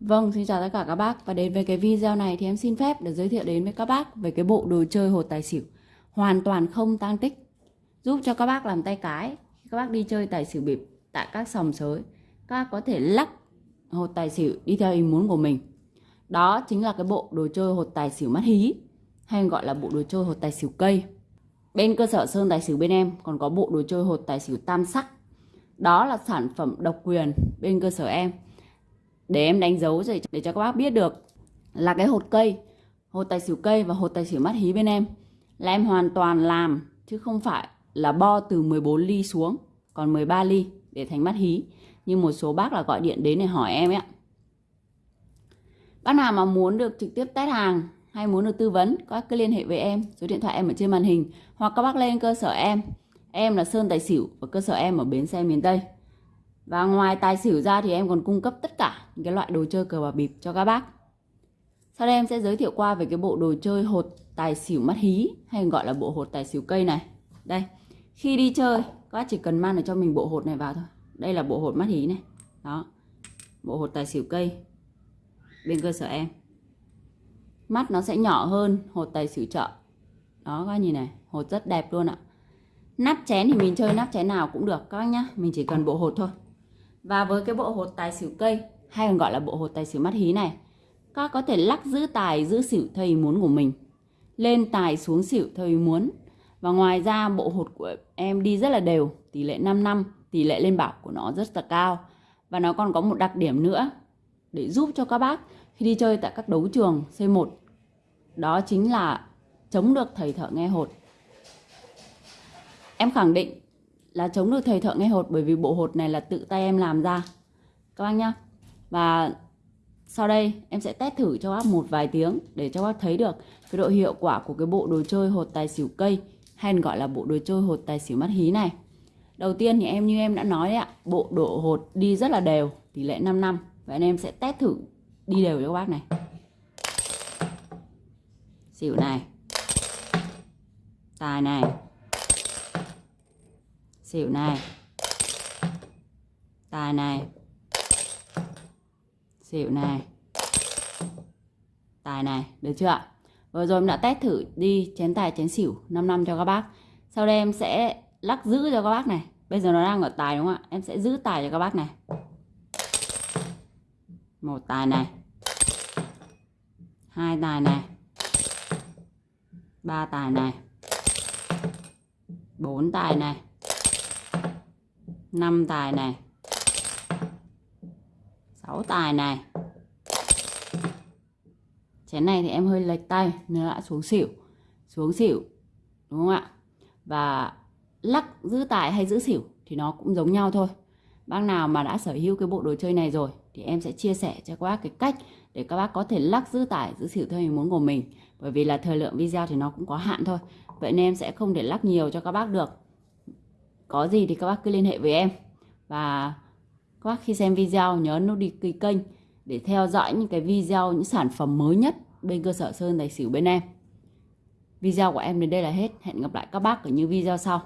Vâng, xin chào tất cả các bác. Và đến với cái video này thì em xin phép được giới thiệu đến với các bác về cái bộ đồ chơi hột tài xỉu. Hoàn toàn không tăng tích. Giúp cho các bác làm tay cái. Các bác đi chơi tài xỉu bịp tại các sòng sới các bác có thể lắc hột tài xỉu đi theo ý muốn của mình. Đó chính là cái bộ đồ chơi hột tài xỉu mắt hí hay gọi là bộ đồ chơi hột tài xỉu cây. Bên cơ sở sơn tài xỉu bên em còn có bộ đồ chơi hột tài xỉu tam sắc. Đó là sản phẩm độc quyền bên cơ sở em để em đánh dấu để, để cho các bác biết được là cái hột cây hột tài xỉu cây và hột tài xỉu mắt hí bên em là em hoàn toàn làm chứ không phải là bo từ 14 ly xuống còn 13 ly để thành mắt hí. Như một số bác là gọi điện đến để hỏi em ấy bác nào mà muốn được trực tiếp test hàng hay muốn được tư vấn các bác cứ liên hệ với em số điện thoại em ở trên màn hình hoặc các bác lên cơ sở em. Em là Sơn Tài Xỉu và cơ sở em ở Bến Xe miền Tây và ngoài tài xỉu ra thì em còn cung cấp tất cả những cái loại đồ chơi cờ bạc bịp cho các bác. Sau đây em sẽ giới thiệu qua về cái bộ đồ chơi hột tài xỉu mắt hí hay gọi là bộ hột tài xỉu cây này. Đây, khi đi chơi các bác chỉ cần mang được cho mình bộ hột này vào thôi. Đây là bộ hột mắt hí này. Đó. Bộ hột tài xỉu cây bên cơ sở em. Mắt nó sẽ nhỏ hơn hột tài xỉu chợ. Đó các bác nhìn này, hột rất đẹp luôn ạ. Nắp chén thì mình chơi nắp chén nào cũng được các bác nhá, mình chỉ cần bộ hột thôi. Và với cái bộ hột tài xỉu cây hay còn gọi là bộ hột tài xỉu mắt hí này, các có thể lắc giữ tài giữ xỉu theo ý muốn của mình. Lên tài xuống xỉu theo ý muốn. Và ngoài ra bộ hột của em đi rất là đều, tỷ lệ 5 năm, tỷ lệ lên bảo của nó rất là cao. Và nó còn có một đặc điểm nữa để giúp cho các bác khi đi chơi tại các đấu trường C1. Đó chính là chống được thầy thợ nghe hột. Em khẳng định là chống được thầy thợ nghe hột? Bởi vì bộ hột này là tự tay em làm ra. Các bác nhá. Và sau đây, em sẽ test thử cho bác một vài tiếng để cho bác thấy được cái độ hiệu quả của cái bộ đồ chơi hột tài xỉu cây, hay gọi là bộ đồ chơi hột tài xỉu mắt hí này. Đầu tiên thì em, như em đã nói đấy ạ, bộ độ hột đi rất là đều, tỷ lệ 5 năm. Và anh em sẽ test thử đi đều cho các bác này. Xỉu này. Tài này xỉu này. Tài này. Xỉu này. Tài này, được chưa ạ? Vừa rồi em đã test thử đi chén tài, chén xỉu 5 năm cho các bác. Sau đây em sẽ lắc giữ cho các bác này. Bây giờ nó đang ở tài đúng không ạ? Em sẽ giữ tài cho các bác này. Một tài này. Hai tài này. Ba tài này. Bốn tài này. 5 tài này 6 tài này chén này thì em hơi lệch tay nên đã xuống xỉu. Xuống xỉu, đúng không ạ? Và lắc giữ tài hay giữ xỉu thì nó cũng giống nhau thôi. Bác nào mà đã sở hữu cái bộ đồ chơi này rồi thì em sẽ chia sẻ cho các bác cái cách để các bác có thể lắc giữ tài, giữ xỉu theo ý muốn của mình. Bởi vì là thời lượng video thì nó cũng có hạn thôi. Vậy nên em sẽ không thể lắc nhiều cho các bác được có gì thì các bác cứ liên hệ với em. Và các bác khi xem video nhớ nút đi ký kênh để theo dõi những cái video, những sản phẩm mới nhất bên cơ sở sơn tài xỉu bên em. Video của em đến đây là hết. Hẹn gặp lại các bác ở những video sau.